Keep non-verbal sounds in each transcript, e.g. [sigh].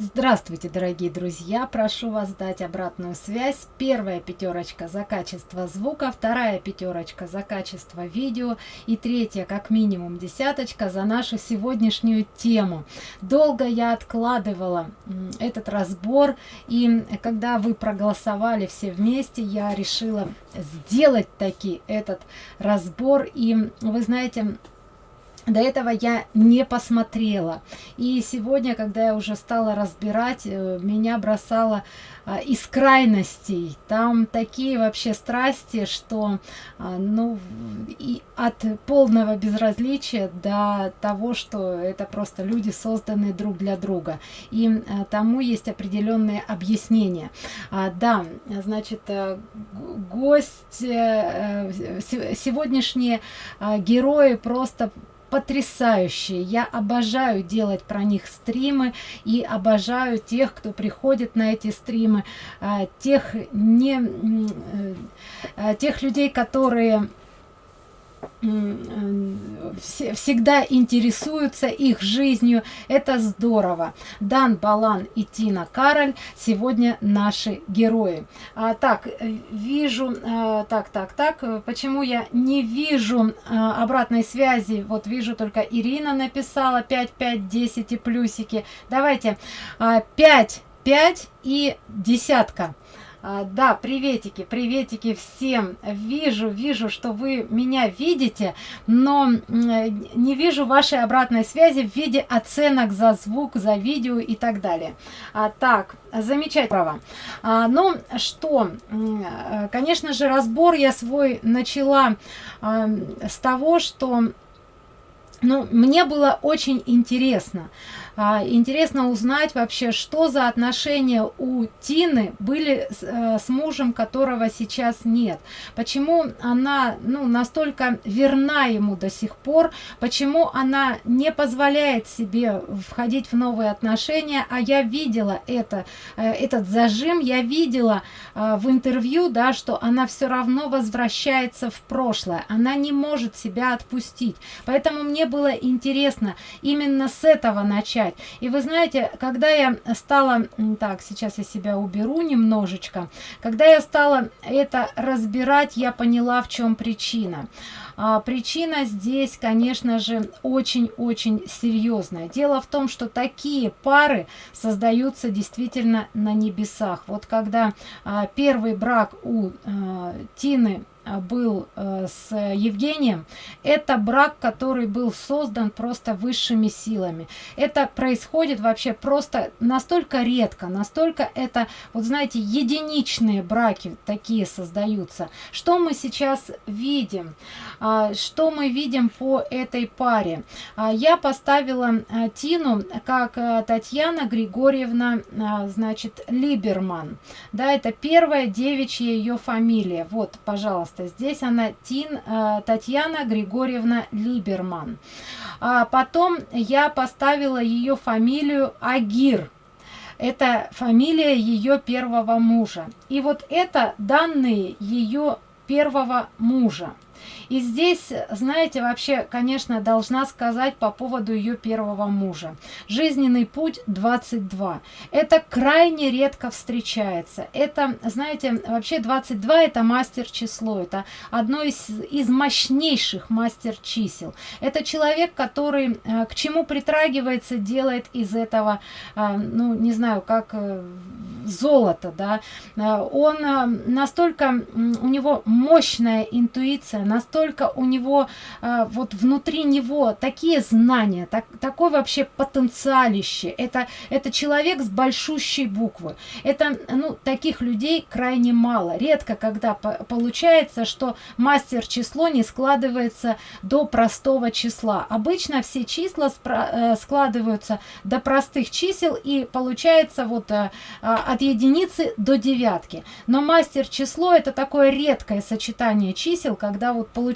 Здравствуйте, дорогие друзья! Прошу вас дать обратную связь. Первая пятерочка за качество звука, вторая пятерочка за качество видео и третья, как минимум, десяточка за нашу сегодняшнюю тему. Долго я откладывала этот разбор, и когда вы проголосовали все вместе, я решила сделать таки этот разбор. И вы знаете, до этого я не посмотрела. И сегодня когда я уже стала разбирать э, меня бросало а, из крайностей. Там такие вообще страсти что а, ну и от полного безразличия до того что это просто люди созданы друг для друга. И а, тому есть определенные объяснения. А, да значит э, гость э, сегодняшние герои просто потрясающие. Я обожаю делать про них стримы и обожаю тех кто приходит на эти стримы а, тех не а, тех людей которые всегда интересуются их жизнью. Это здорово. Дан балан и тина кароль сегодня наши герои. А, так вижу а, так так так почему я не вижу а, обратной связи? Вот вижу только ирина написала 5 5 10 и плюсики. Давайте а, 5 5 и десятка да, приветики, приветики всем. Вижу, вижу, что вы меня видите, но не вижу вашей обратной связи в виде оценок за звук, за видео и так далее. А, так, замечательно. А, ну что, конечно же, разбор я свой начала а, с того, что ну, мне было очень интересно. А, интересно узнать вообще, что за отношения у Тины были с, э, с мужем, которого сейчас нет. Почему она ну, настолько верна ему до сих пор, почему она не позволяет себе входить в новые отношения, а я видела это, э, этот зажим, я видела э, в интервью, да, что она все равно возвращается в прошлое, она не может себя отпустить. Поэтому мне было интересно именно с этого начать читать. И вы знаете, когда я стала, так, сейчас я себя уберу немножечко, когда я стала это разбирать, я поняла, в чем причина. А, причина здесь, конечно же, очень-очень серьезная. Дело в том, что такие пары создаются действительно на небесах. Вот когда а, первый брак у а, Тины был э, с Евгением, это брак, который был создан просто высшими силами. Это происходит вообще просто настолько редко, настолько это, вот знаете, единичные браки такие создаются. Что мы сейчас видим? А, что мы видим по этой паре? А, я поставила Тину как Татьяна Григорьевна, значит, Либерман. Да, это первая девичья ее фамилия. Вот, пожалуйста пожалуйста. Здесь она тин э, татьяна григорьевна либерман. А потом я поставила ее фамилию агир. Это фамилия ее первого мужа. И вот это данные ее первого мужа и здесь знаете вообще конечно должна сказать по поводу ее первого мужа. Жизненный путь 22 это крайне редко встречается. Это знаете вообще 22 это мастер число это одно из из мощнейших мастер чисел это человек который э, к чему притрагивается делает из этого э, ну не знаю как э, золото да. Он настолько у него мощная интуиция настолько у него э, вот внутри него такие знания так, такой вообще потенциалище. Это это человек с большущей буквы. Это ну таких людей крайне мало. Редко когда по получается что мастер число не складывается до простого числа. Обычно все числа э, складываются до простых чисел и получается вот э, от единицы до девятки. Но мастер число это такое редкое сочетание чисел когда вот получается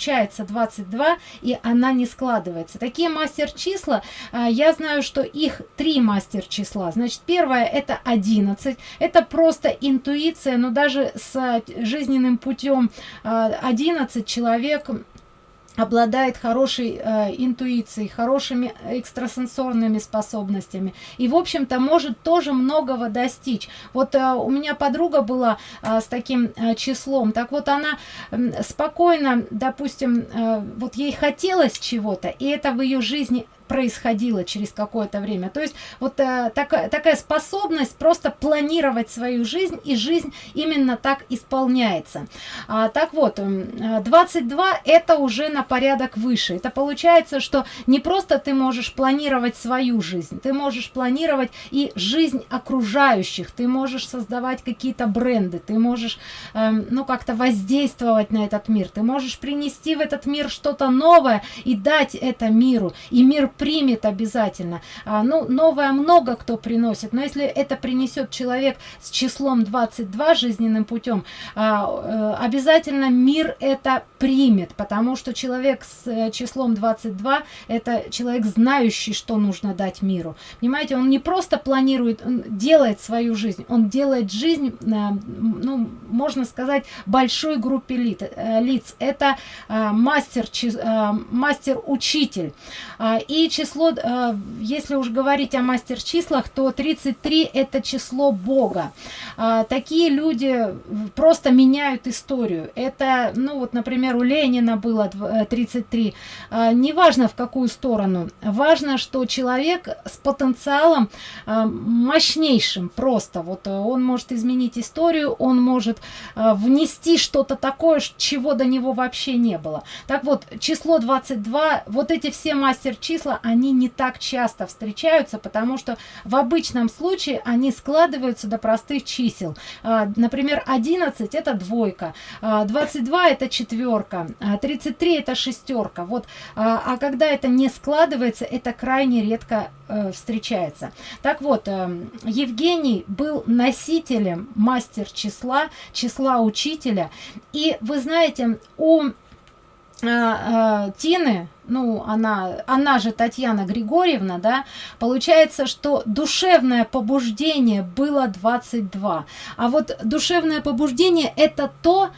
22 и она не складывается. Такие мастер числа а, я знаю что их три мастер числа значит первое это 11 это просто интуиция но даже с жизненным путем 11 а, человек обладает хорошей э, интуицией, хорошими экстрасенсорными способностями и, в общем-то, может тоже многого достичь. Вот э, у меня подруга была э, с таким э, числом, так вот она э, спокойно, допустим, э, вот ей хотелось чего-то, и это в ее жизни происходило через какое-то время. То есть вот э, такая, такая способность просто планировать свою жизнь, и жизнь именно так исполняется. А, так вот, 22 э, это уже на порядок выше. Это получается, что не просто ты можешь планировать свою жизнь, ты можешь планировать и жизнь окружающих, ты можешь создавать какие-то бренды, ты можешь, э, ну, как-то воздействовать на этот мир, ты можешь принести в этот мир что-то новое и дать это миру, и мир примет обязательно. А, ну, новое много кто приносит, но если это принесет человек с числом 22 жизненным путем, а, э, обязательно мир это примет, потому что человек с э, числом 22 это человек, знающий, что нужно дать миру. Понимаете, он не просто планирует, он делает свою жизнь, он делает жизнь, э, ну, можно сказать, большой группе лиц. Это мастер, мастер-учитель. А, и число, э, если уж говорить о мастер-числах, то 33 это число Бога. А, такие люди просто меняют историю. Это, ну вот, например, у Ленина было 33. Э, а, неважно в какую сторону. Важно, что человек с потенциалом э, мощнейшим просто. Вот он может изменить историю, он может внести что-то такое, чего до него вообще не было. Так вот, число 22, вот эти все мастер-числа, они не так часто встречаются, потому что в обычном случае они складываются до простых чисел. А, например, 11 это двойка, 22 а, это четверка, 33 а, это шестерка. Вот, а когда это не складывается, это крайне редко э, встречается. Так вот, э, Евгений был носителем мастер числа, числа учителя. И вы знаете, у э, Тины ну, она, она же Татьяна Григорьевна, да, получается, что душевное побуждение было 22. А вот душевное побуждение это то,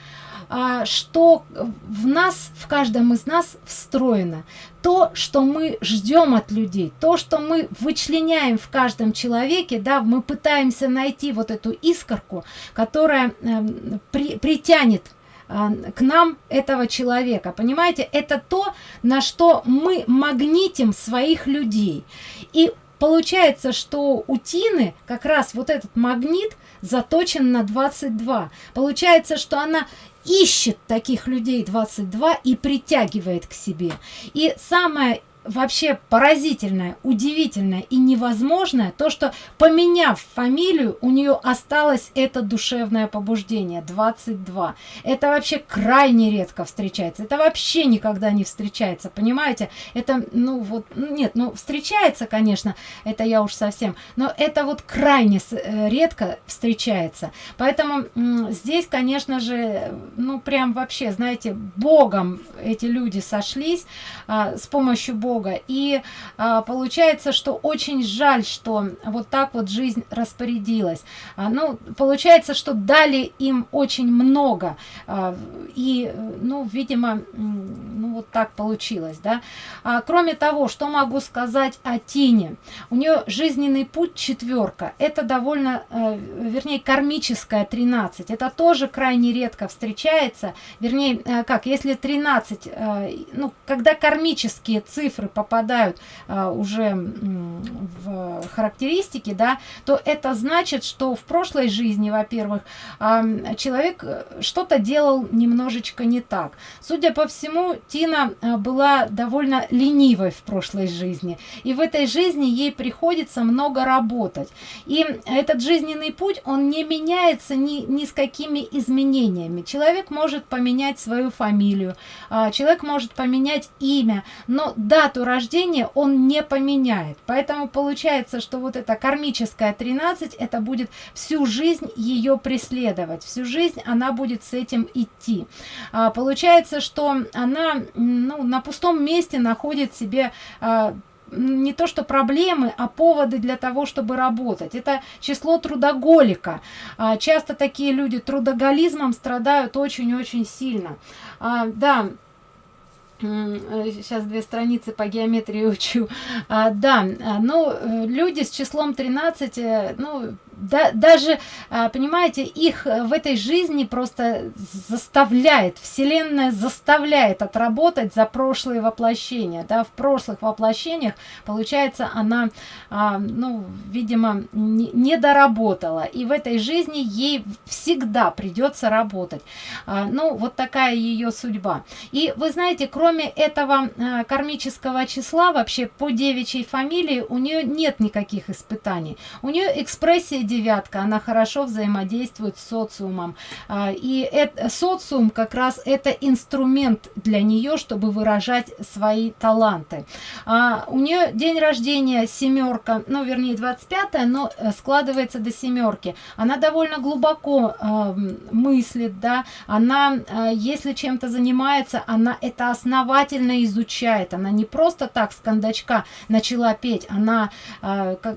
а, что в нас, в каждом из нас встроено. То, что мы ждем от людей, то, что мы вычленяем в каждом человеке, да, мы пытаемся найти вот эту искорку, которая э, при, притянет к нам этого человека. Понимаете, это то, на что мы магнитим своих людей. И получается, что у Тины как раз вот этот магнит заточен на 22. Получается, что она ищет таких людей 22 и притягивает к себе. И самое вообще поразительное, удивительное и невозможное, то, что поменяв фамилию, у нее осталось это душевное побуждение, 22. Это вообще крайне редко встречается. Это вообще никогда не встречается, понимаете? Это, ну вот, ну, нет, ну встречается, конечно, это я уж совсем, но это вот крайне э, редко встречается. Поэтому здесь, конечно же, ну прям вообще, знаете, Богом эти люди сошлись а, с помощью Бога Бога. И а, получается, что очень жаль, что вот так вот жизнь распорядилась. А, ну, получается, что дали им очень много. А, и, ну, видимо, ну, вот так получилось, да. А, кроме того, что могу сказать о Тине? У нее жизненный путь четверка. Это довольно, э, вернее, кармическая 13. Это тоже крайне редко встречается. Вернее, э, как, если 13, э, ну, когда кармические цифры цифры попадают а, уже в характеристики, да, то это значит, что в прошлой жизни, во-первых, а, человек э, что-то делал немножечко не так. Судя по всему, Тина а, была довольно ленивой в прошлой жизни. И в этой жизни ей приходится много работать. И этот жизненный путь, он не меняется ни, ни с какими изменениями. Человек может поменять свою фамилию, а, человек может поменять имя, но дату дату рождения он не поменяет. Поэтому получается, что вот эта кармическая 13, это будет всю жизнь ее преследовать. Всю жизнь она будет с этим идти. А, получается, что она ну, на пустом месте находит себе а, не то что проблемы, а поводы для того, чтобы работать. Это число трудоголика. А, часто такие люди трудоголизмом страдают очень-очень сильно. А, да, сейчас э, две страницы по геометрии [laughs] учу. А, да ну люди с числом 13 ну да, даже, а, понимаете, их э, в этой жизни просто заставляет, Вселенная заставляет отработать за прошлые воплощения. Да, в прошлых воплощениях, получается, она, а, ну, видимо, не доработала. И в этой жизни ей всегда придется работать. А, ну, вот такая ее судьба. И вы знаете, кроме этого кармического числа, вообще по девичьей фамилии у нее нет никаких испытаний. У нее экспрессия девятка, она хорошо взаимодействует с социумом. А, и это, социум как раз это инструмент для нее, чтобы выражать свои таланты. А у нее день рождения семерка, ну вернее 25 но э, складывается до семерки. Она довольно глубоко э, мыслит, да, она, если чем-то занимается, она это основательно изучает. Она не просто так с кондачка начала петь, она,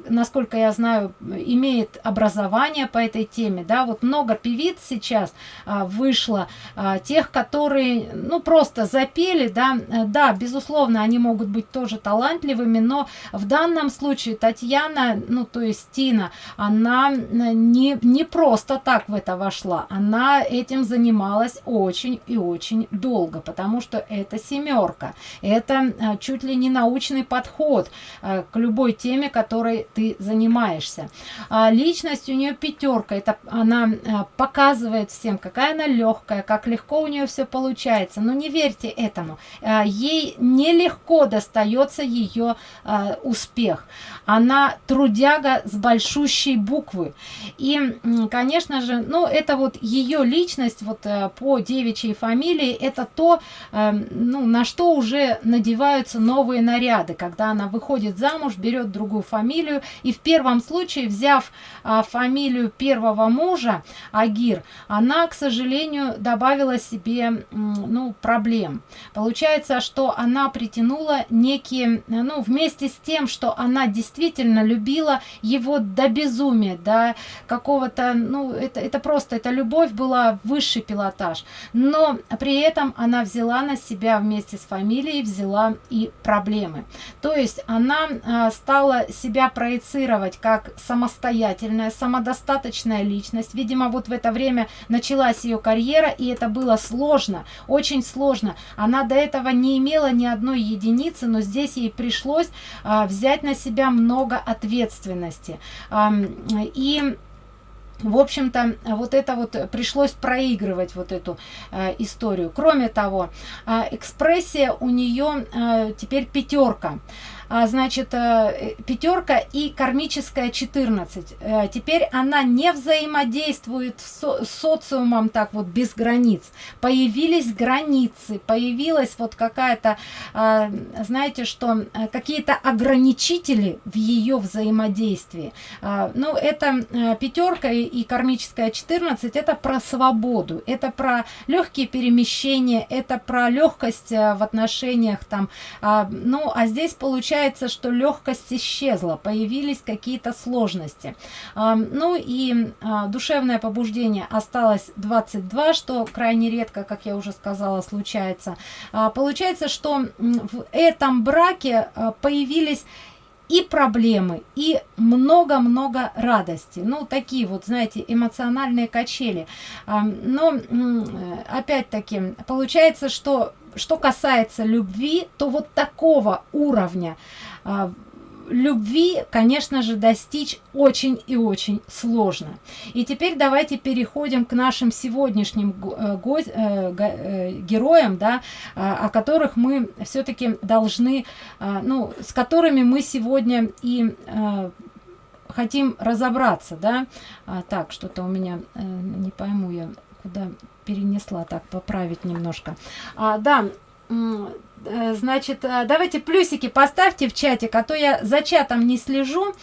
насколько я знаю, имеет образование по этой теме, да, вот много певиц сейчас а, вышло, а, тех, которые, ну, просто запели, да, э, да, безусловно, они могут быть тоже талантливыми, но в данном случае Татьяна, ну, то есть Тина, она не, не просто так в это вошла, она этим занималась очень и очень долго, потому что это семерка, это а, чуть ли не научный подход а, к любой теме, которой ты занимаешься. А, личность у нее пятерка. Это она а, показывает всем какая она легкая как легко у нее все получается. Но не верьте этому. А, ей нелегко достается ее а, успех. Она трудяга с большущей буквы. И конечно же ну это вот ее личность вот э, по девичьей фамилии это то э, ну на что уже надеваются новые наряды. Когда она выходит замуж берет другую фамилию и в первом случае взяв фамилию первого мужа агир она к сожалению добавила себе ну проблем. Получается что она притянула некие ну вместе с тем что она действительно любила его до безумия до какого-то ну это это просто эта любовь была высший пилотаж. Но при этом она взяла на себя вместе с фамилией взяла и проблемы. То есть она а, стала себя проецировать как самостоятельная самодостаточная личность. Видимо вот в это время началась ее карьера и это было сложно очень сложно. Она до этого не имела ни одной единицы но здесь ей пришлось а, взять на себя много ответственности. А, и в общем-то вот это вот пришлось проигрывать вот эту э, историю. Кроме того э, экспрессия у нее э, теперь пятерка а, значит э, пятерка и кармическая 14 э, теперь она не взаимодействует с социумом так вот без границ. Появились границы появилась вот какая-то а, знаете что э, какие-то ограничители в ее взаимодействии. А, ну это пятерка и кармическая 14 это про свободу это про легкие перемещения это про легкость в отношениях там. Ну а здесь получается получается, что легкость исчезла, появились какие-то сложности. Ну и а, душевное побуждение осталось 22, что крайне редко, как я уже сказала, случается. А, получается, что в этом браке а, появились и проблемы и много-много радости ну такие вот знаете эмоциональные качели но опять-таки получается что что касается любви, то вот такого уровня а, любви, конечно же, достичь очень и очень сложно. И теперь давайте переходим к нашим сегодняшним э, э, э, героям, да, а, о которых мы все-таки должны, а, ну, с которыми мы сегодня и хотим разобраться, да. Так, что-то у меня, не пойму я, куда перенесла так поправить немножко. А, да э, значит э, давайте плюсики поставьте в чатик а то я за чатом не слежу.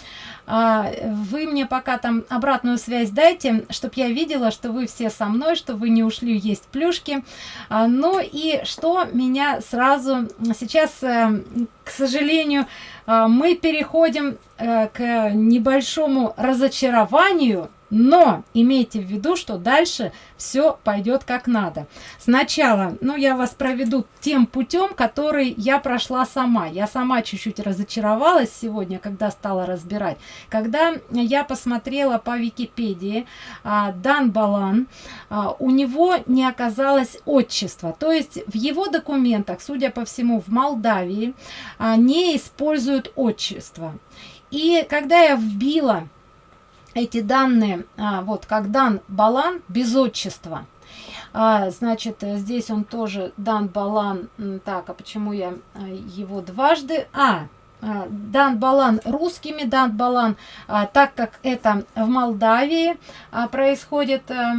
А, вы мне пока там обратную связь дайте чтобы я видела что вы все со мной что вы не ушли есть плюшки. А, ну и что меня сразу сейчас э, к сожалению мы переходим к небольшому разочарованию Но имейте в виду, что дальше все пойдет как надо. Сначала, ну, я вас проведу тем путем, который я прошла сама. Я сама чуть-чуть разочаровалась сегодня, когда стала разбирать. Когда я посмотрела по Википедии а, Дан Балан, а, у него не оказалось отчества. То есть в его документах, судя по всему, в Молдавии а, не используют отчество. И когда я вбила эти данные, а, вот как дан Балан без отчества, а, значит, здесь он тоже дан Балан, так, а почему я а, его дважды, а, дан Балан русскими, дан Балан, так как это в Молдавии происходит. А,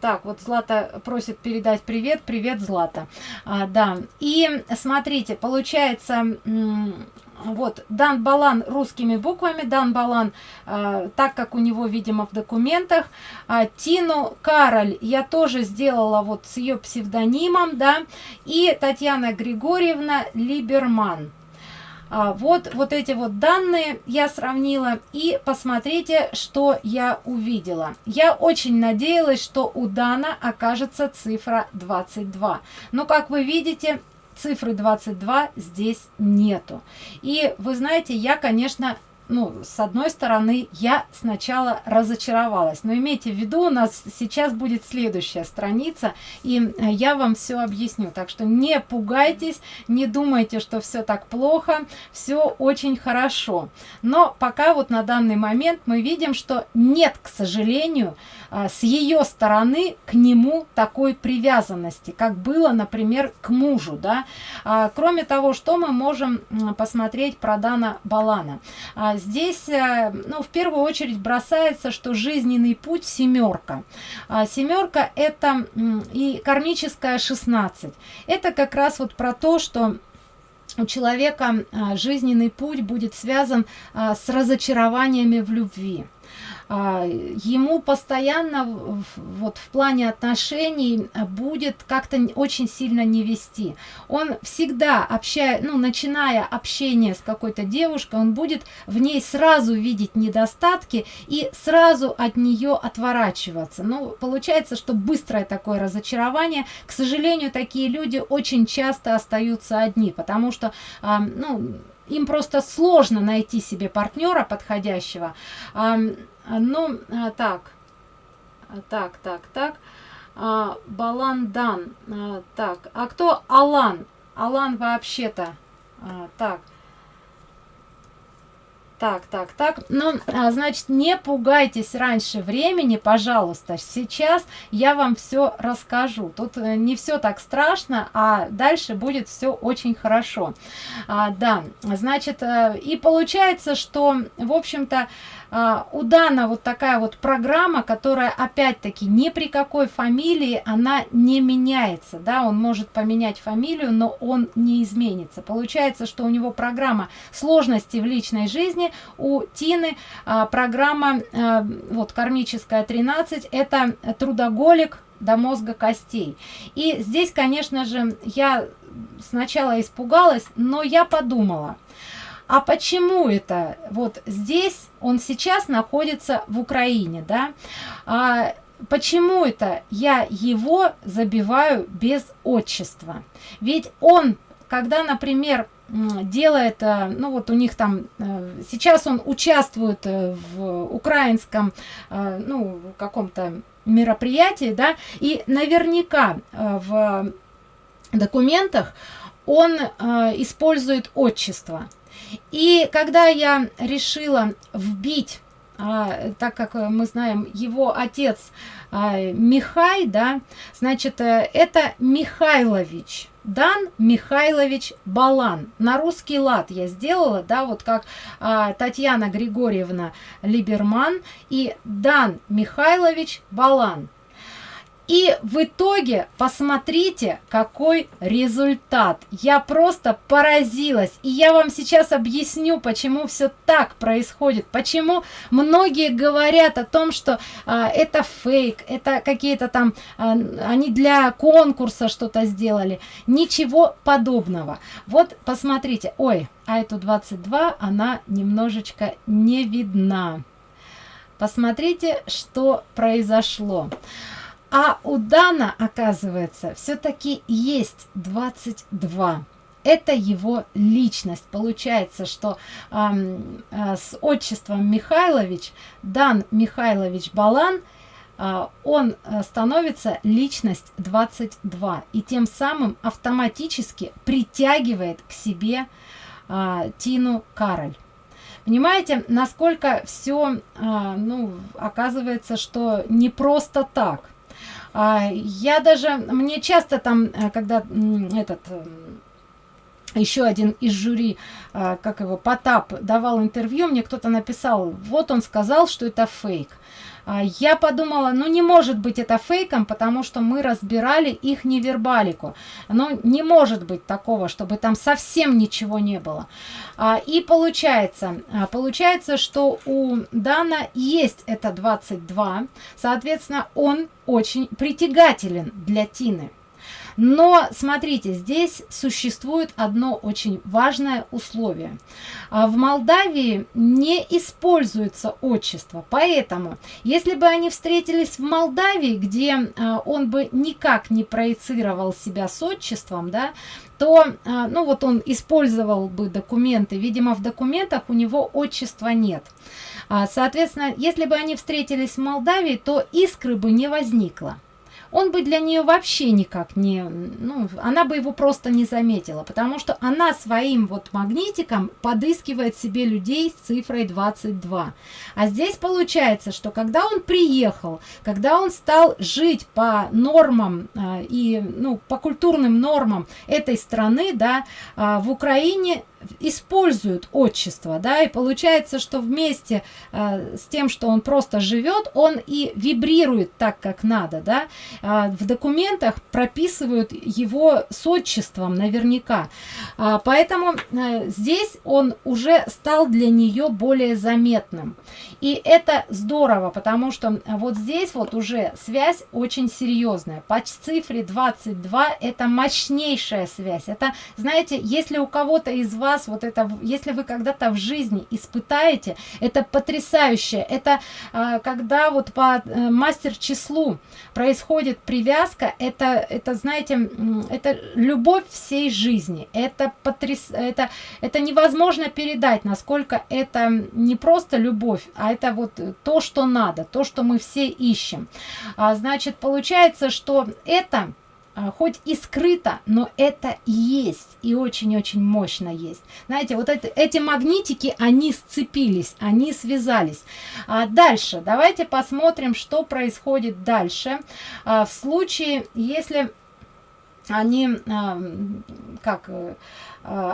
так, вот Злата просит передать привет, привет, Злата. Да, и смотрите, получается, вот дан балан русскими буквами дан балан э, так как у него видимо в документах. Э, тину кароль я тоже сделала вот с ее псевдонимом да. И татьяна григорьевна либерман. А, вот вот эти вот данные я сравнила и посмотрите что я увидела. Я очень надеялась что у дана окажется цифра 22 но как вы видите цифры 22 здесь нету. И вы знаете, я, конечно, ну, с одной стороны, я сначала разочаровалась. Но имейте в виду, у нас сейчас будет следующая страница, и э, я вам все объясню. Так что не пугайтесь, не думайте, что все так плохо, все очень хорошо. Но пока вот на данный момент мы видим, что нет, к сожалению, с ее стороны к нему такой привязанности, как было, например, к мужу. Да? А, кроме того, что мы можем посмотреть про Дана Балана. А, здесь, э, ну, в первую очередь бросается, что жизненный путь семерка. А, семерка это и кармическая 16. Это как раз вот про то, что у человека а, жизненный путь будет связан а, с разочарованиями в любви. А, ему постоянно вот в плане отношений будет как-то очень сильно не вести. Он всегда общая ну начиная общение с какой-то девушкой он будет в ней сразу видеть недостатки и сразу от нее отворачиваться. Ну получается что быстрое такое разочарование. К сожалению такие люди очень часто остаются одни потому что ну им просто сложно найти себе партнера подходящего а, ну, а, так. А, так, так, так. Баландан. Так, а кто Алан? Алан вообще-то. Так. Так, так, так. Ну, значит, не пугайтесь раньше времени, пожалуйста. Сейчас я вам все расскажу. Тут э, не все так страшно, а дальше будет все очень хорошо. А, да, значит, э, и получается, что, в общем-то, а, у Дана вот такая вот программа, которая опять-таки ни при какой фамилии она не меняется, да, он может поменять фамилию, но он не изменится. Получается, что у него программа сложности в личной жизни, у Тины а, программа а, вот кармическая 13, это трудоголик до мозга костей. И здесь, конечно же, я сначала испугалась, но я подумала – а почему это? Вот здесь он сейчас находится в Украине, да? А почему это я его забиваю без отчества? Ведь он, когда, например, делает, э, ну вот у них там, э, сейчас он участвует э, в украинском, ну, каком-то мероприятии, да, и наверняка в документах он использует отчество. И когда я решила вбить, а, так как мы знаем, его отец а, Михай, да, значит, э, это Михайлович. Дан Михайлович Балан. На русский лад я сделала, да, вот как а, Татьяна Григорьевна Либерман и Дан Михайлович Балан. И в итоге посмотрите, какой результат. Я просто поразилась. И я вам сейчас объясню, почему все так происходит. Почему многие говорят о том, что а, это фейк, это какие-то там, а, они для конкурса что-то сделали. Ничего подобного. Вот посмотрите. Ой, а эту 22, она немножечко не видна. посмотрите, что произошло. А у Дана, оказывается, все-таки есть 22 это его личность. Получается, что э, с отчеством Михайлович, Дан Михайлович Балан, э, он э, становится личность 22 и тем самым автоматически притягивает к себе э, Тину Кароль. Понимаете, насколько все, э, ну, оказывается, что не просто так. Я даже, мне часто там, э, когда этот еще один из жюри, а, как его, Потап, давал интервью, мне кто-то написал, вот он сказал, что это фейк. А, я подумала, ну не может быть это фейком, потому что мы разбирали их невербалику. Ну не может быть такого, чтобы там совсем ничего не было. А, и получается, получается, что у Дана есть это 22, соответственно, он очень притягателен для Тины. Но смотрите, здесь существует одно очень важное условие. А, в Молдавии не используется отчество, поэтому, если бы они встретились в Молдавии, где а, он бы никак не проецировал себя с отчеством, да, то, а, ну вот он использовал бы документы, видимо, в документах у него отчества нет. Соответственно, если бы они встретились в Молдавии, то искры бы не возникло он бы для нее вообще никак не, ну, она бы его просто не заметила, потому что она своим вот магнитиком подыскивает себе людей с цифрой 22. А здесь получается, что когда он приехал, когда он стал жить по нормам э, и, ну, по культурным нормам этой страны, да, э, в Украине используют отчество, да, и получается, что вместе э, с тем, что он просто живет, он и вибрирует так, как надо, да, э, в документах прописывают его с отчеством наверняка, э, поэтому э, здесь он уже стал для нее более заметным, и это здорово, потому что вот здесь вот уже связь очень серьезная, по цифре 22 это мощнейшая связь, это, знаете, если у кого-то из вас вас вот это, если вы когда-то в жизни испытаете, это потрясающе. Это а, когда вот по э, мастер-числу происходит привязка, это, это, знаете, это любовь всей жизни. Это, потряс... это, это невозможно передать, насколько это не просто любовь, а это вот то, что надо, то, что мы все ищем. А, значит, получается, что это хоть и скрыто, но это есть и очень-очень мощно есть. Знаете, вот это, эти магнитики, они сцепились, они связались. А дальше, давайте посмотрим, что происходит дальше. А, в случае, если они, а, как Э,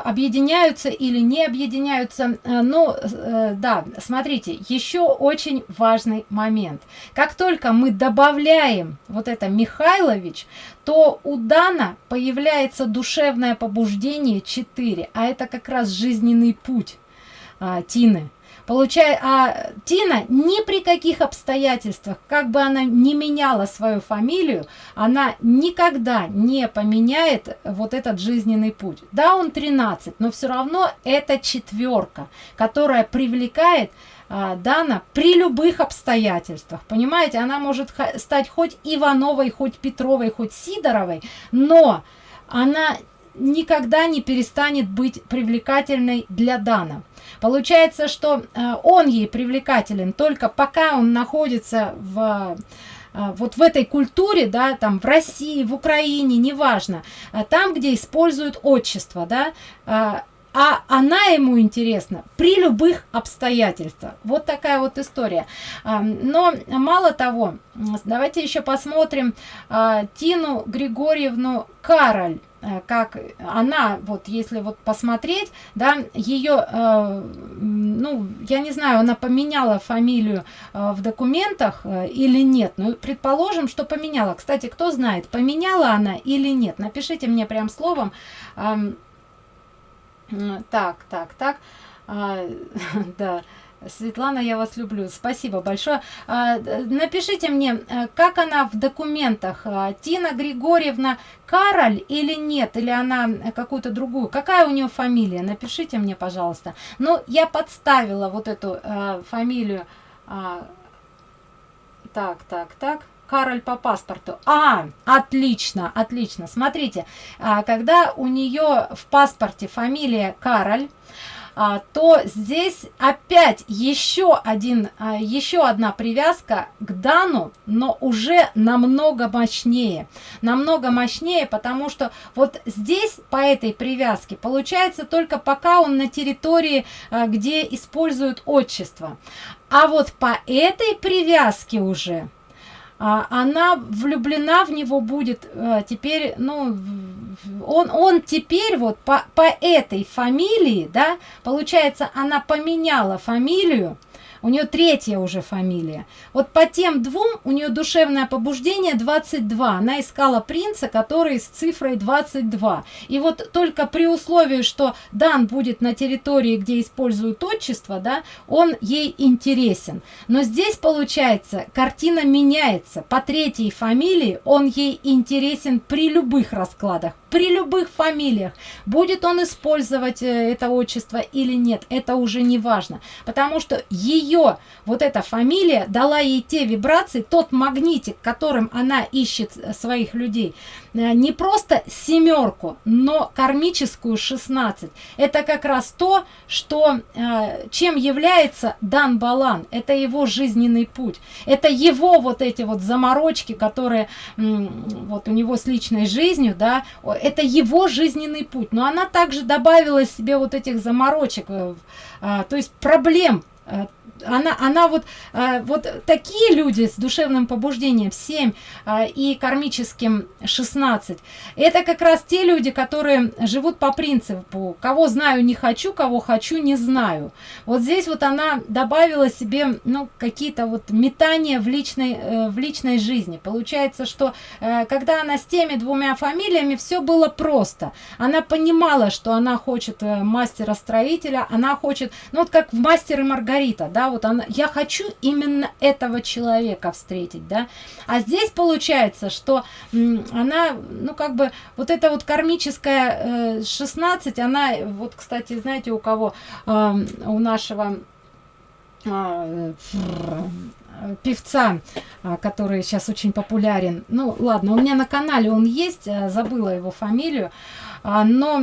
объединяются или не объединяются. Э, ну, э, да, смотрите, еще очень важный момент. Как только мы добавляем вот это Михайлович, то у Дана появляется душевное побуждение 4, а это как раз жизненный путь а, Тины. Получая, а Тина ни при каких обстоятельствах, как бы она не меняла свою фамилию, она никогда не поменяет вот этот жизненный путь. Да, он 13, но все равно это четверка, которая привлекает а, Дана при любых обстоятельствах. Понимаете, она может стать хоть Ивановой, хоть Петровой, хоть Сидоровой, но она никогда не перестанет быть привлекательной для Дана. Получается, что э, он ей привлекателен только пока он находится в э, вот в этой культуре, да, там в России, в Украине, неважно, э, там, где используют отчество, да, а она ему интересна при любых обстоятельствах. Вот такая вот история. Но мало того, давайте еще посмотрим Тину Григорьевну Кароль. Э, как она, вот если вот посмотреть, да, ее, э, ну, я не знаю, она поменяла фамилию э, в документах э, или нет, ну, предположим, что поменяла. Кстати, кто знает, поменяла она или нет, напишите мне прям словом. Э, так, так, так, э, [laughs] да. Светлана, я вас люблю. Спасибо большое. А, напишите мне, э, как она в документах. А, Тина Григорьевна Кароль или нет? Или она какую-то другую? Какая у нее фамилия? Напишите мне, пожалуйста. Ну, я подставила вот эту э, фамилию так, так, так. Кароль по паспорту. А, отлично, отлично. Смотрите, а, когда у нее в паспорте фамилия Кароль, а, то здесь опять еще один а, еще одна привязка к дану но уже намного мощнее намного мощнее потому что вот здесь по этой привязке получается только пока он на территории где используют отчество а вот по этой привязке уже она влюблена в него будет а, теперь ну он он теперь вот по по этой фамилии да получается она поменяла фамилию у нее третья уже фамилия. Вот по тем двум у нее душевное побуждение 22. Она искала принца, который с цифрой 22. И вот только при условии, что Дан будет на территории, где используют отчество, да, он ей интересен. Но здесь получается, картина меняется. По третьей фамилии он ей интересен при любых раскладах при любых фамилиях будет он использовать э, это отчество или нет это уже не важно. Потому что ее вот эта фамилия дала ей те вибрации тот магнитик которым она ищет э, своих людей не просто семерку, но кармическую 16. Это как раз то, что, э, чем является Дан Балан. Это его жизненный путь. Это его вот эти вот заморочки, которые вот у него с личной жизнью, да, это его жизненный путь. Но она также добавила себе вот этих заморочек, э, то есть проблем она, она вот, э, вот такие люди с душевным побуждением 7 э, и кармическим 16, это как раз те люди, которые живут по принципу, кого знаю не хочу, кого хочу не знаю. Вот здесь вот она добавила себе, ну, какие-то вот метания в личной, э, в личной жизни. Получается, что когда она с теми двумя фамилиями, все было просто. Она понимала, что она хочет мастера-строителя, она хочет, ну, вот как в «Мастер и Маргарита», да, вот она, я хочу именно этого человека встретить, да, а здесь получается, что она, ну, как бы, вот эта вот кармическая э, 16, она, вот, кстати, знаете, у кого, э, у нашего э, певца, а, который сейчас очень популярен. Ну, ладно, у меня на канале он есть, э, забыла его фамилию. А, но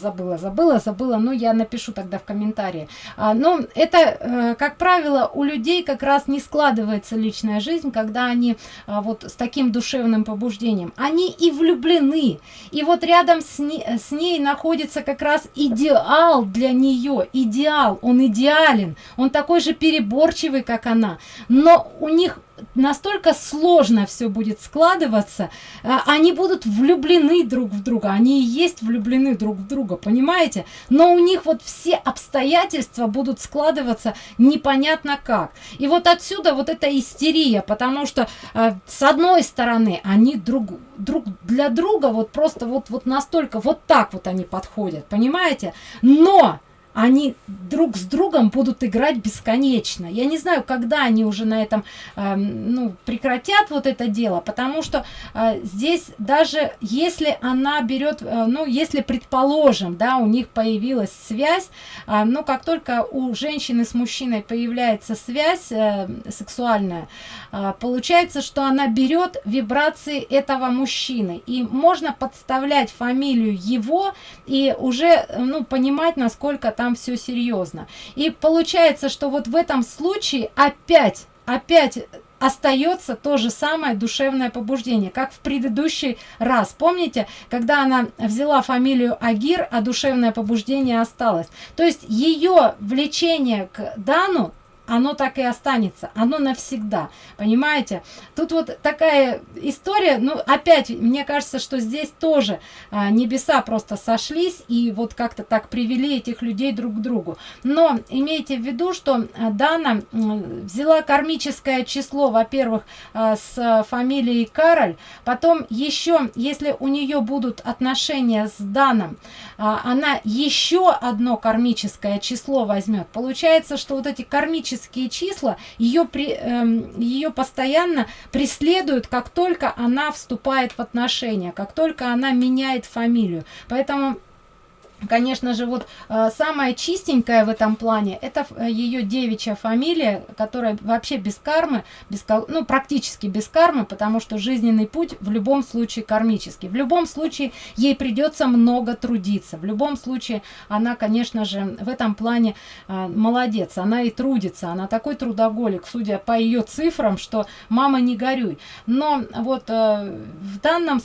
забыла, забыла, забыла, но я напишу тогда в комментарии. А, но это, э, как правило, у людей как раз не складывается личная жизнь, когда они а, вот с таким душевным побуждением. Они и влюблены, и вот рядом с ней, с ней находится как раз идеал для нее, идеал, он идеален, он такой же переборчивый, как она, но у них настолько сложно все будет складываться, а, они будут влюблены друг в друга, они и есть влюблены друг в друга, понимаете? Но у них вот все обстоятельства будут складываться непонятно как. И вот отсюда вот эта истерия, потому что э, с одной стороны они друг, друг для друга вот просто вот, вот настолько, вот так вот они подходят, понимаете? Но они друг с другом будут играть бесконечно. Я не знаю, когда они уже на этом э, ну, прекратят вот это дело, потому что э, здесь даже если она берет, э, ну, если предположим, да, у них появилась связь, э, ну, как только у женщины с мужчиной появляется связь э, сексуальная, получается, что она берет вибрации этого мужчины, и можно подставлять фамилию его и уже, ну, понимать, насколько там все серьезно. И получается, что вот в этом случае опять, опять остается то же самое душевное побуждение, как в предыдущий раз. Помните, когда она взяла фамилию Агир, а душевное побуждение осталось. То есть ее влечение к Дану оно так и останется, оно навсегда, понимаете? Тут вот такая история, ну, опять, мне кажется, что здесь тоже а, небеса просто сошлись и вот как-то так привели этих людей друг к другу. Но имейте в виду, что а, Дана взяла кармическое число, во-первых, а, с фамилией Кароль, потом еще, если у нее будут отношения с Даном, а, она еще одно кармическое число возьмет. Получается, что вот эти кармические магические числа ее при эм, ее постоянно преследуют как только она вступает в отношения как только она меняет фамилию. Поэтому Конечно же, вот э, самая чистенькая в этом плане, это э, ее девичья фамилия, которая вообще без кармы, без, ну, практически без кармы, потому что жизненный путь в любом случае кармический. В любом случае ей придется много трудиться. В любом случае она, конечно же, в этом плане э, молодец. Она и трудится. Она такой трудоголик, судя по ее цифрам, что мама не горюй. Но вот в данном,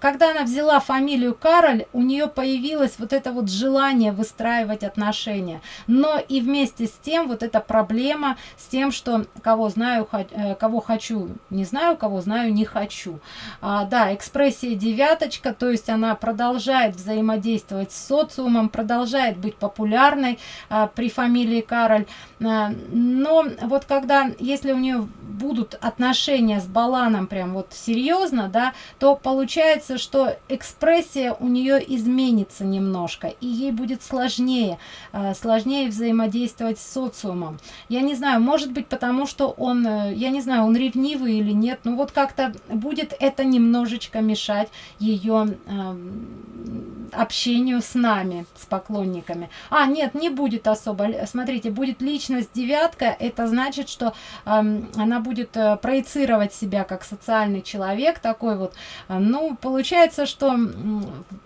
когда она взяла фамилию Кароль, у нее появилась вот это вот желание выстраивать отношения. Но и вместе с тем вот эта проблема с тем, что кого знаю, э, кого хочу, не знаю, кого знаю, не хочу. А, да, экспрессия девяточка, то есть она продолжает взаимодействовать с социумом, продолжает быть популярной а, при фамилии Кароль. А, но вот когда, если у нее будут отношения с Баланом прям вот серьезно, да, то получается, что экспрессия у нее изменится немножко, и ей будет сложнее, э, сложнее взаимодействовать с социумом. Я не знаю, может быть, потому что он, э, я не знаю, он ревнивый или нет, но вот как-то будет это немножечко мешать ее эм, общению с нами, с поклонниками. А, нет, не будет особо. Смотрите, будет личность девятка, это значит, что эм, она будет э, проецировать себя как социальный человек, такой вот. Ну, получается, что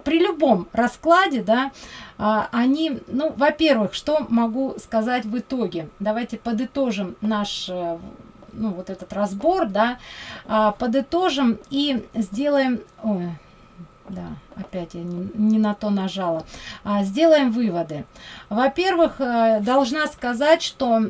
при любом раскладе, да, а, они, ну, во-первых, что могу сказать в итоге? Давайте подытожим наш э, ну, вот этот разбор, да, а, подытожим и сделаем... Ой, да, опять я не, не на то нажала. А, сделаем выводы. Во-первых, э, должна сказать, что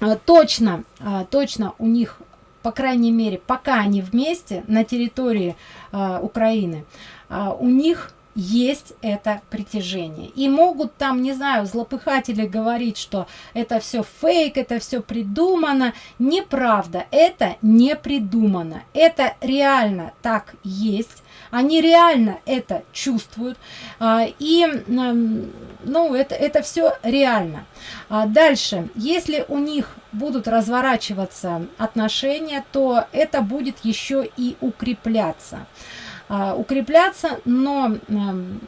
э, точно, точно у них, по крайней мере, пока они вместе на территории Украины, у них есть это притяжение. И могут там, не знаю, злопыхатели говорить, что это все фейк, это все придумано. Неправда, это не придумано. Это реально так есть. Они реально это чувствуют. А, и, ну, это, это все реально. А дальше, если у них будут разворачиваться отношения, то это будет еще и укрепляться. А, укрепляться, но эм,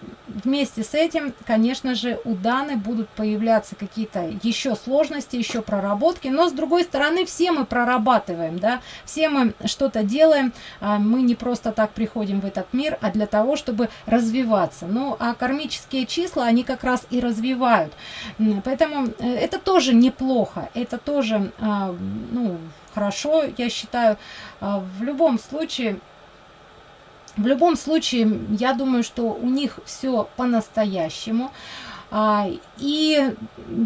вместе с этим, конечно же, у Даны будут появляться какие-то еще сложности, еще проработки, но с другой стороны, все мы прорабатываем, да, все мы что-то делаем, а, мы не просто так приходим в этот мир, а для того, чтобы развиваться. Ну, а кармические числа, они как раз и развивают. Поэтому э, это тоже неплохо, это тоже, а, ну, хорошо, я считаю. В любом случае, в любом случае, я думаю, что у них все по-настоящему. А, и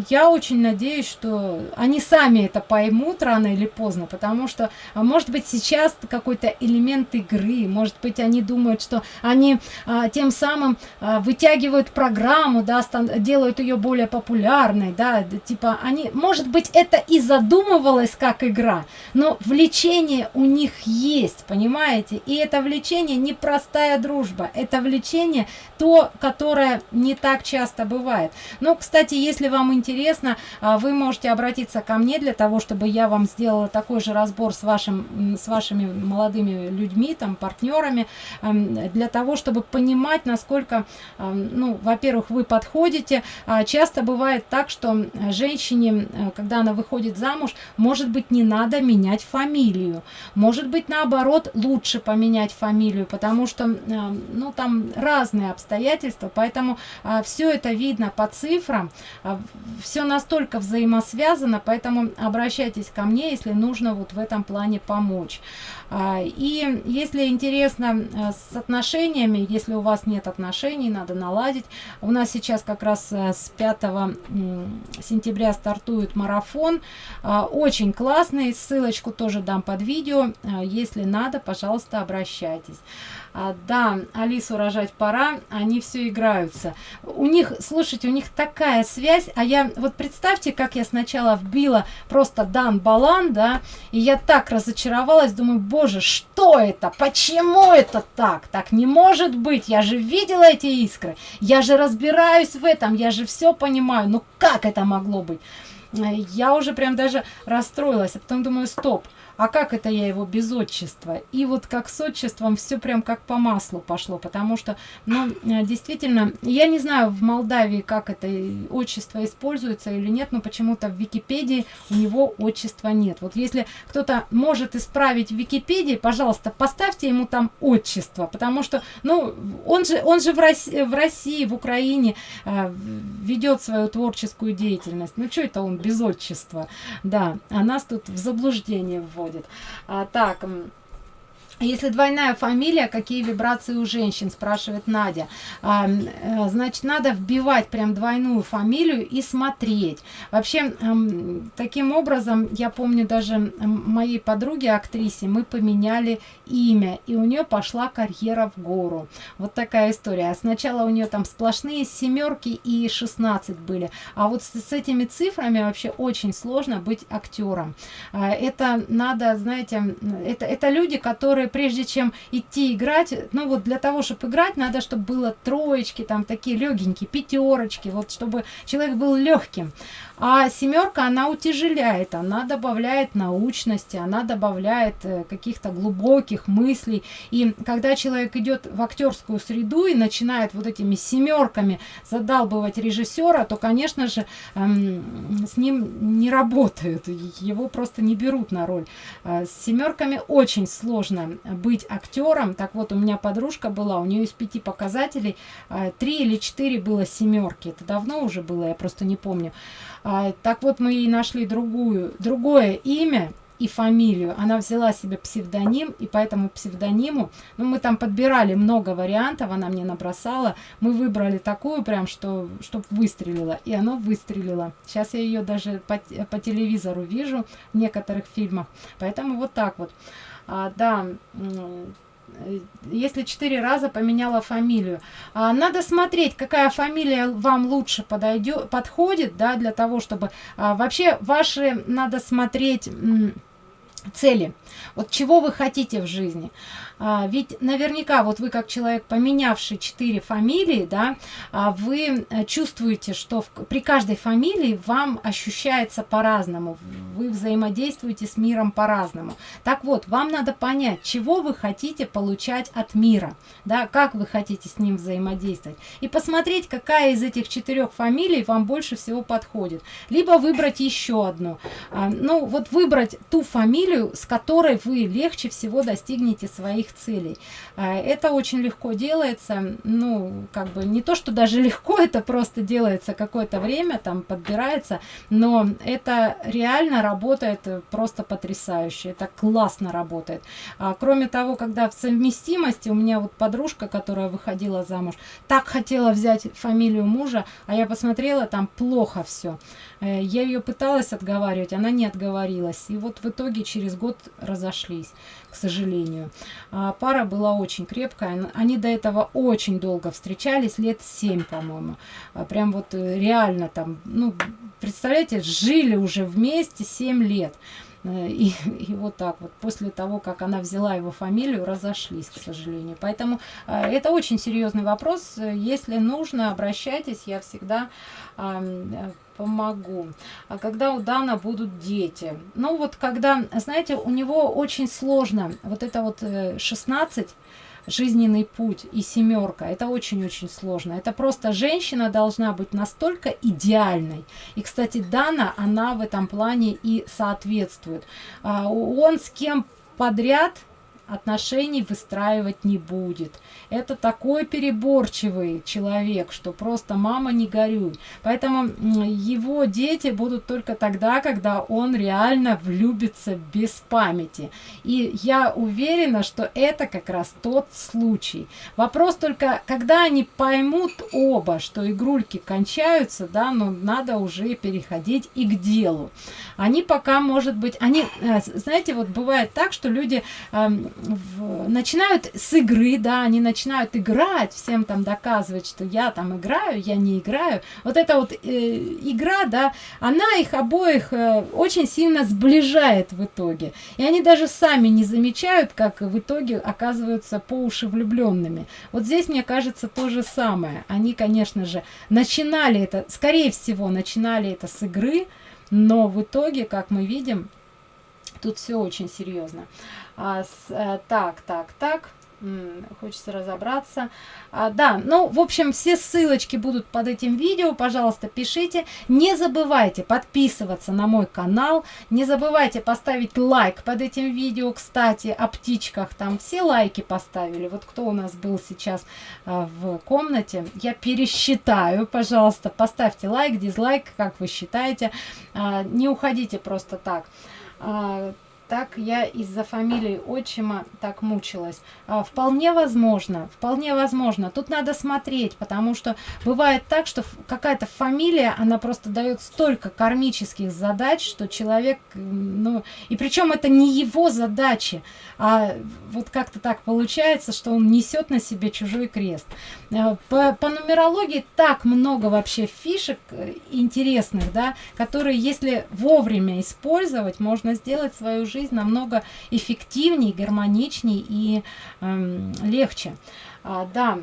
я очень надеюсь, что они сами это поймут рано или поздно, потому что, а, может быть, сейчас какой-то элемент игры, может быть, они думают, что они а, тем самым вытягивают программу, да, делают ее более популярной, да, типа они, может быть, это и задумывалось как игра, но влечение у них есть, понимаете, и это влечение не простая дружба, это влечение то, которое не так часто бывает бывает. Но, кстати, если вам интересно, а, вы можете обратиться ко мне для того, чтобы я вам сделала такой же разбор с, вашим, с вашими молодыми людьми, там, партнерами, для того, чтобы понимать, насколько, ну, во-первых, вы подходите. А, часто бывает так, что женщине, э, когда она выходит замуж, может быть, не надо менять фамилию. Может быть, наоборот, лучше поменять фамилию, потому что, ну, там разные обстоятельства, поэтому а, все это видно видно по цифрам. А, Все настолько взаимосвязано, поэтому обращайтесь ко мне, если нужно вот в этом плане помочь. А, и если интересно э, с отношениями, если у вас нет отношений, надо наладить. У нас сейчас как раз э, с 5 сентября стартует марафон. А, очень классный, ссылочку тоже дам под видео. Если надо, пожалуйста, обращайтесь. А, да, Алису рожать пора, они все играются. У них, слушайте, у них такая связь, а я, вот представьте, как я сначала вбила просто Дан Балан, да, и я так разочаровалась, думаю, боже, что это, почему это так, так не может быть, я же видела эти искры, я же разбираюсь в этом, я же все понимаю, ну как это могло быть? я уже прям даже расстроилась, а потом думаю, стоп, а как это я его без отчества? И вот как с отчеством все прям как по маслу пошло, потому что, ну, э, действительно, я не знаю в Молдавии, как это отчество используется или нет, но почему-то в Википедии у него отчества нет. Вот если кто-то может исправить в Википедии, пожалуйста, поставьте ему там отчество, потому что, ну, он же, он же в России, в, России, в Украине э, ведет свою творческую деятельность. Ну, что это он без отчества? Да, а нас тут в заблуждение вводит происходит. А, так, если двойная фамилия, какие вибрации у женщин, спрашивает Надя. А, э, значит, надо вбивать прям двойную фамилию и смотреть. Вообще, таким образом, я помню даже моей подруге, актрисе, мы поменяли имя, и у нее пошла карьера в гору. Вот такая история. Сначала у нее там сплошные семерки и 16 были, а вот с, с этими цифрами вообще очень сложно быть актером. А, это надо, знаете, это, это люди, которые прежде чем идти играть, ну вот для того, чтобы играть, надо, чтобы было троечки, там такие легенькие, пятерочки, вот чтобы человек был легким. А семерка, она утяжеляет, она добавляет научности, она добавляет э, каких-то глубоких мыслей. И когда человек идет в актерскую среду и начинает вот этими семерками задалбывать режиссера, то, конечно же, эм, с ним не работают, его просто не берут на роль. Э, с семерками очень сложно быть актером. Так вот, у меня подружка была, у нее из пяти показателей э, три или четыре было семерки. Это давно уже было, я просто не помню. А, так вот, мы ей нашли другую, другое имя и фамилию. Она взяла себе псевдоним, и по этому псевдониму, ну, мы там подбирали много вариантов, она мне набросала. Мы выбрали такую прям, что, чтобы выстрелила, и оно выстрелило. Сейчас я ее даже по, по телевизору вижу в некоторых фильмах. Поэтому вот так вот. А, да, Э, если четыре раза поменяла фамилию. А, надо смотреть, какая фамилия вам лучше подойдет, подходит, да, для того, чтобы... А, вообще, ваши надо смотреть цели. Вот чего вы хотите в жизни. А, ведь наверняка вот вы как человек, поменявший четыре фамилии, да, а, вы э, чувствуете, что в, при каждой фамилии вам ощущается по-разному. Вы взаимодействуете с миром по-разному. Так вот, вам надо понять, чего вы хотите получать от мира, да, как вы хотите с ним взаимодействовать. И посмотреть, какая из этих четырех фамилий вам больше всего подходит. Либо выбрать еще одну. А, ну, вот выбрать ту фамилию, с которой вы легче всего достигнете своих целей. А, это очень легко делается, ну, как бы не то, что даже [laughs] легко, это просто делается какое-то время, там подбирается, но это реально работает просто потрясающе, это классно работает. А, кроме того, когда в совместимости, у меня вот подружка, которая выходила замуж, так хотела взять фамилию мужа, а я посмотрела, там плохо все. Э, я ее пыталась отговаривать, она не отговорилась. И вот в итоге через год разошлись, к сожалению. А пара была очень крепкая. Они до этого очень долго встречались, лет семь, по-моему. А прям вот э, реально там, ну, представляете, жили уже вместе семь лет. Э, и, [laughs] и вот так вот, после того, как она взяла его фамилию, разошлись, к сожалению. Поэтому э, это очень серьезный вопрос. Если нужно, обращайтесь, я всегда э, помогу. А когда у Дана будут дети? Ну вот когда, знаете, у него очень сложно, вот это вот 16 жизненный путь и семерка. Это очень-очень сложно. Это просто женщина должна быть настолько идеальной. И, кстати, Дана, она в этом плане и соответствует. А, он с кем подряд отношений выстраивать не будет. Это такой переборчивый человек, что просто мама не горюй. Поэтому его дети будут только тогда, когда он реально влюбится без памяти. И я уверена, что это как раз тот случай. Вопрос только, когда они поймут оба, что игрульки кончаются, да, но надо уже переходить и к делу. Они пока, может быть, они, э, знаете, вот бывает так, что люди эм, в, начинают с игры, да, они начинают играть, всем там доказывать, что я там играю, я не играю. Вот эта вот э, игра, да, она их обоих э, очень сильно сближает в итоге. И они даже сами не замечают, как в итоге оказываются по уши влюбленными. Вот здесь, мне кажется, то же самое. Они, конечно же, начинали это, скорее всего, начинали это с игры, но в итоге, как мы видим, тут все очень серьезно. А, с, а, так, так, так хочется разобраться. А, да, ну, в общем, все ссылочки будут под этим видео. Пожалуйста, пишите. Не забывайте подписываться на мой канал. Не забывайте поставить лайк под этим видео. Кстати, о птичках там все лайки поставили. Вот кто у нас был сейчас а, в комнате. Я пересчитаю, пожалуйста. Поставьте лайк, дизлайк, как вы считаете. А, не уходите просто так. А, так я из-за фамилии отчима так мучилась. А, вполне возможно, вполне возможно. Тут надо смотреть, потому что бывает так, что какая-то фамилия, она просто дает столько кармических задач, что человек, ну, и причем это не его задачи, а вот как-то так получается, что он несет на себе чужой крест. А, по, по нумерологии так много вообще фишек э, интересных, да, которые, если вовремя использовать, можно сделать свою жизнь жизнь намного эффективнее, гармоничнее и эм, легче. А, да,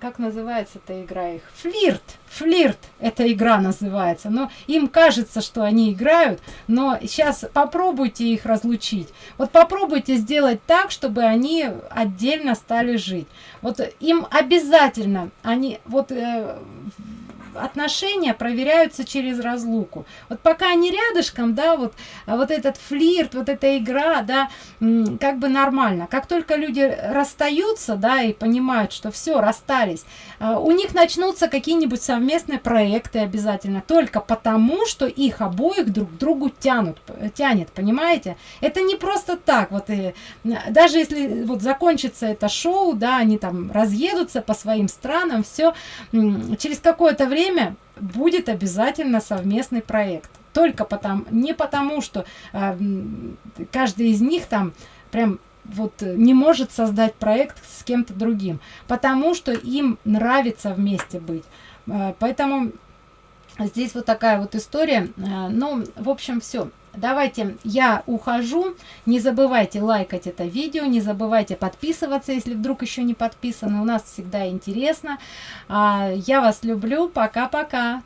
как называется эта игра их? Флирт. Флирт эта игра называется. Но им кажется, что они играют, но сейчас попробуйте их разлучить. Вот попробуйте сделать так, чтобы они отдельно стали жить. Вот им обязательно, они вот э, отношения проверяются через разлуку. Вот пока они рядышком, да, вот, а вот этот флирт, вот эта игра, да, как бы нормально. Как только люди расстаются, да, и понимают, что все, расстались, а, у них начнутся какие-нибудь совместные проекты обязательно, только потому, что их обоих друг другу тянут, тянет, понимаете? Это не просто так, вот, и, даже если вот закончится это шоу, да, они там разъедутся по своим странам, все, через какое-то время время будет обязательно совместный проект. Только потому, не потому, что э, каждый из них там прям вот не может создать проект с кем-то другим, потому что им нравится вместе быть. Э, поэтому здесь вот такая вот история. Э, ну, в общем, все давайте я ухожу. Не забывайте лайкать это видео не забывайте подписываться если вдруг еще не подписаны. У нас всегда интересно. А, я вас люблю. Пока пока